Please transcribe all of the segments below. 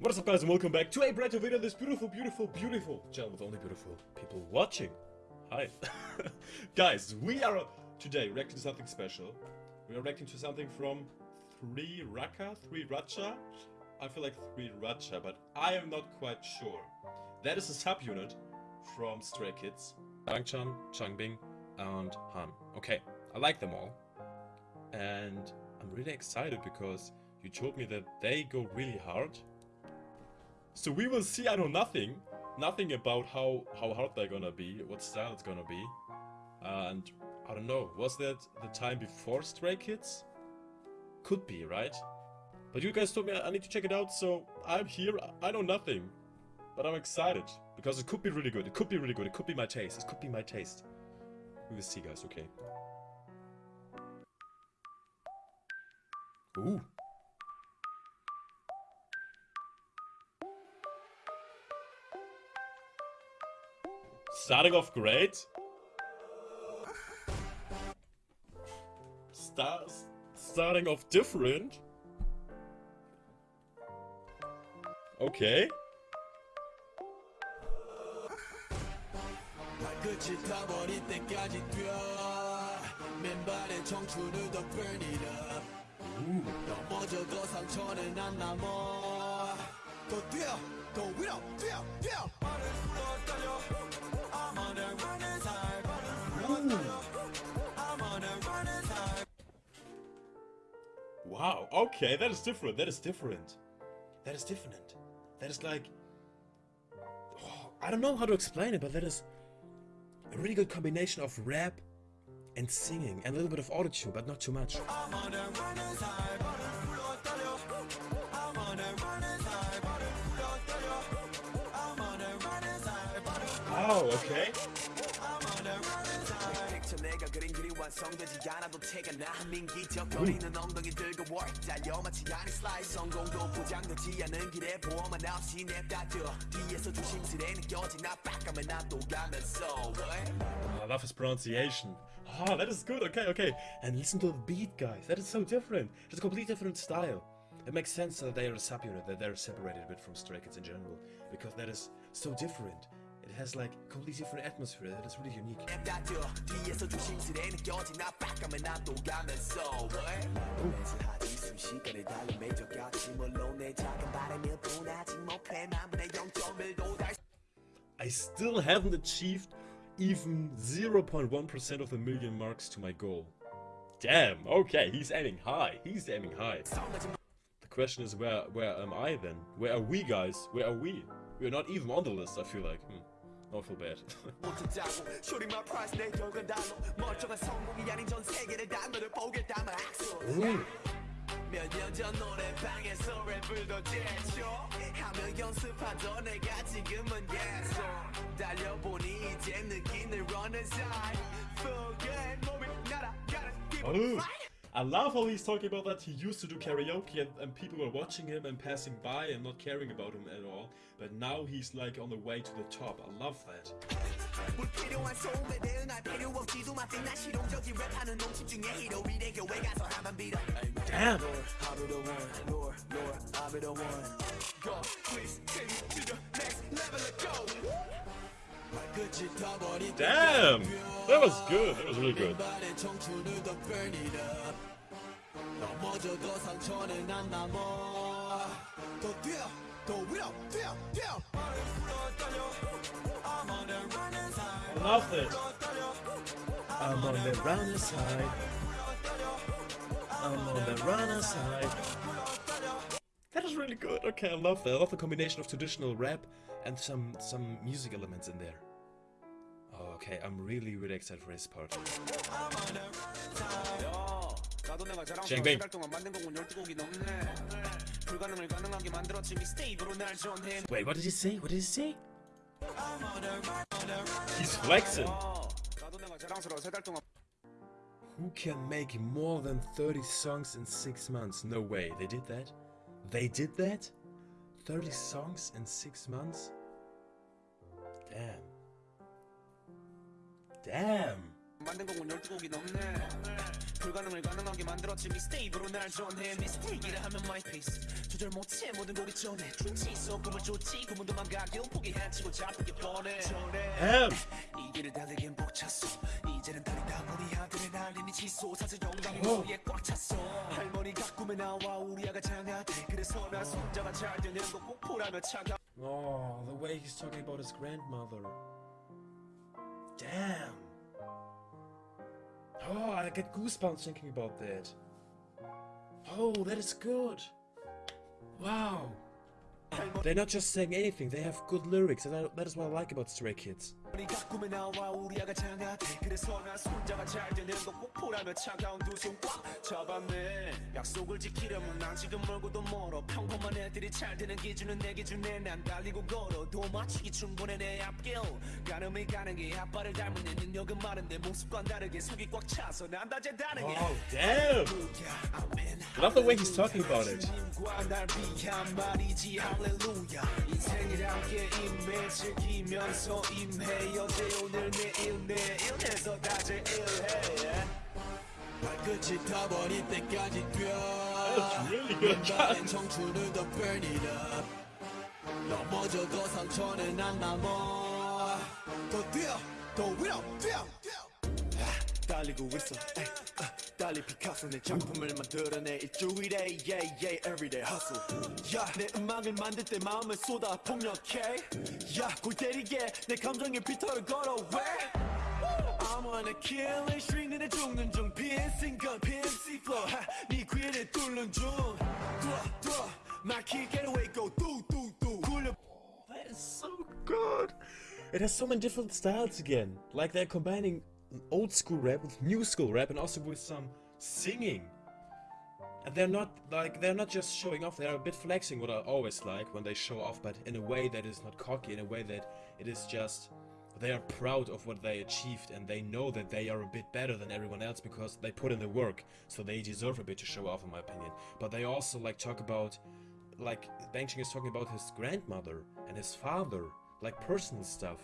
What is up guys and welcome back to a brand new video this beautiful, beautiful, beautiful channel with only beautiful people watching. Hi. guys, we are today reacting to something special. We are reacting to something from 3 Raka, 3 Racha. I feel like 3 Racha, but I am not quite sure. That is a subunit from Stray Kids. Bangchan, Changbin, and Han. Okay, I like them all. And I'm really excited because you told me that they go really hard so we will see, I know nothing. Nothing about how, how hard they're gonna be, what style it's gonna be. And I don't know, was that the time before Stray Kids? Could be, right? But you guys told me I need to check it out, so I'm here, I know nothing. But I'm excited, because it could be really good, it could be really good, it could be my taste, it could be my taste. We will see guys, okay. Ooh. Starting off great. Start, starting off different. Okay. Ooh. Wow, okay, that is different, that is different. That is different. That is like... Oh, I don't know how to explain it, but that is a really good combination of rap and singing and a little bit of autotune, but not too much. Oh, okay. 완성되지 않아도 태가 나 민기적 거리는 엉덩이 들고 월 달려 마치 아니 슬라이드 성공도 보장되지 않은 길에 보험만 없이 냅다져 뒤에서 조심스레 느껴진 압박감을 나또 가면서 I love his pronunciation. Ah, that is good. Okay, okay. And listen to the beat, guys. That is so different. It's a completely different style. It makes sense that they are a subunit, that they're separated a bit from Stray Kids in general, because that is so different. It has like completely different atmosphere that is really unique. I still haven't achieved even 0.1% of a million marks to my goal. Damn, okay, he's aiming high, he's aiming high. The question is where where am I then? Where are we guys? Where are we? We're not even on the list, I feel like. Hmm. Not feel bad. 몇년 전 달려보니 이제 느끼는 running side Forget 몸이 날아가는 기분 I love how he's talking about that he used to do karaoke and, and, people were watching him and passing by and not caring about him at all. But now he's like on the way to the top. I love that. Damn! Damn! That was good. That was really good. I love it. I'm on the runner side. I'm on the runner side. That is really good. Okay, I love that. I love the combination of traditional rap and some some music elements in there. Okay, I'm really really excited for his part. 쟁뱅 Wait, what did he say? What did he say? He's flexing. Who can make more than 30 songs in 6 months? No way, they did that? They did that? 30 songs in 6 months? Damn. Damn. 만든 곡은 12곡이 넘네. 불가능을 가능하게 만들었지. 미스테이크로 날 전해. 미스테이크를 하면 마이 페이스 조절 못해. 모든 곡이 전해 춤치 있어. 꿈을 쫓지. 구문도 망가겨 포기해치고 잡히게 뻔해. 전해! 이 길을 달리긴 벅찼어. 이제는 다리다 우리 아들의 날림이 사실 영광이 어. 소리에 꽉 찼어. 할머니가 꿈에 나와 우리 아가 장하대. 그래서 나 손자가 잘 되는 거꼭 보라며 차가 Oh, the way he's talking about his grandmother. Damn. Oh, I get goosebumps thinking about that. Oh, that is good. Wow. They're not just saying anything, they have good lyrics, and that is what I like about Stray Kids. 할머니가 꿈에 나와 우리 아가 장하대 그래서 나 손자가 잘 되는 거꼭 보라며 차가운 두 손 꽉 잡았네. 약속을 지키려면 난 지금 멀고도 멀어. 평범한 애들이 잘 되는 기준은 내 기준에 난 달리고 걸어. 도 맞추기 충분해 내 앞길. 가늠이 가는 게 아빠를 닮은 내 능력은 많은데 모습과 다르게 속이 꽉 차서 난 다재다능해 Oh, damn! I love the way he's talking about it. 인생이란 게 임해 즐기면서 임해 어제 오늘 내일 내일에서 다재일해. 발끝이 타버릴 때까지 뛰어. 나의 청춘을 더 burn it up 넘어져도 상처는 안 남아. 더 뛰어 더 위로 뛰어 달리고 있어. 에이, 아, 달리 피카소 내 작품을 만들어내 일주일에 yeah yeah everyday hustle 야내 음악을 만들 때 마음을 쏟아 폭력해 야골 때리게 내 감정에 피터를 걸어 왜 I'm on a killing streak 너네 죽는 중 piercing gun PMC flow 하, 네 귀를 뚫는 중 뚫어 뚫어 막히 get away go 뚜뚜뚜 굴려 That is so good. It has so many different styles again. Like they're combining old school rap with new school rap and also with some singing. And they're not like they're not just showing off, they're a bit flexing what I always like when they show off, but in a way that is not cocky, in a way that it is just they are proud of what they achieved and they know that they are a bit better than everyone else because they put in the work, so they deserve a bit to show off in my opinion. But they also like talk about like Bangching is talking about his grandmother and his father, like personal stuff.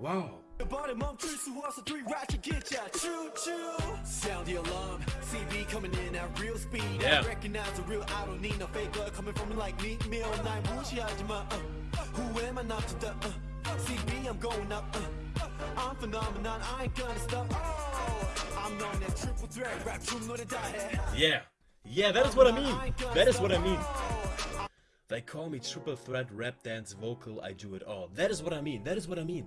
Wow. The bottom of trees who also three rats to get ya. Choo choo. Sound the alarm. CB coming in at real speed. Yeah. I recognize the real. I don't need no fake blood coming from me like meat meal. Nine Mushiyajima. Uh, who am I not to the uh, CB? I'm going up. Uh, I'm phenomenon. I ain't gonna stop. Oh, I'm known as triple threat. Rap true, know the diet. Yeah. Yeah, that is what I mean. That is what I mean. Oh. They call me triple threat rap dance vocal. I do it all. That is what I mean. That is what I mean.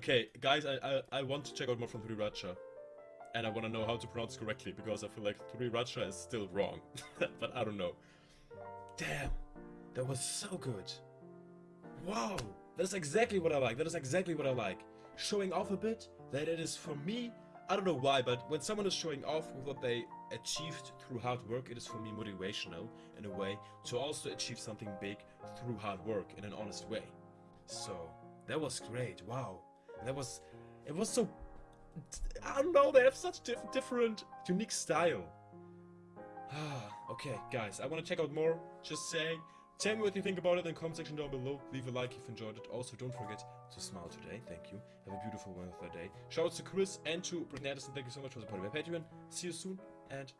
Okay, guys, I, I I want to check out more from 3 Racha. And I want to know how to pronounce correctly because I feel like 3 Racha is still wrong. but I don't know. Damn, that was so good. Wow, that is exactly what I like. That is exactly what I like. Showing off a bit, that it is for me, I don't know why, but when someone is showing off with what they achieved through hard work, it is for me motivational in a way to also achieve something big through hard work in an honest way. So that was great. Wow, that was it was so. I don't know. They have such diff- different, unique style. Okay, guys, I want to check out more. Just saying. Tell me what you think about it in the comment section down below. Leave a like if you enjoyed it. Also, don't forget to smile today. Thank you. Have a beautiful Wednesday day. Shout out to Chris and to Brittany Addison. Thank you so much for supporting my Patreon. See you soon and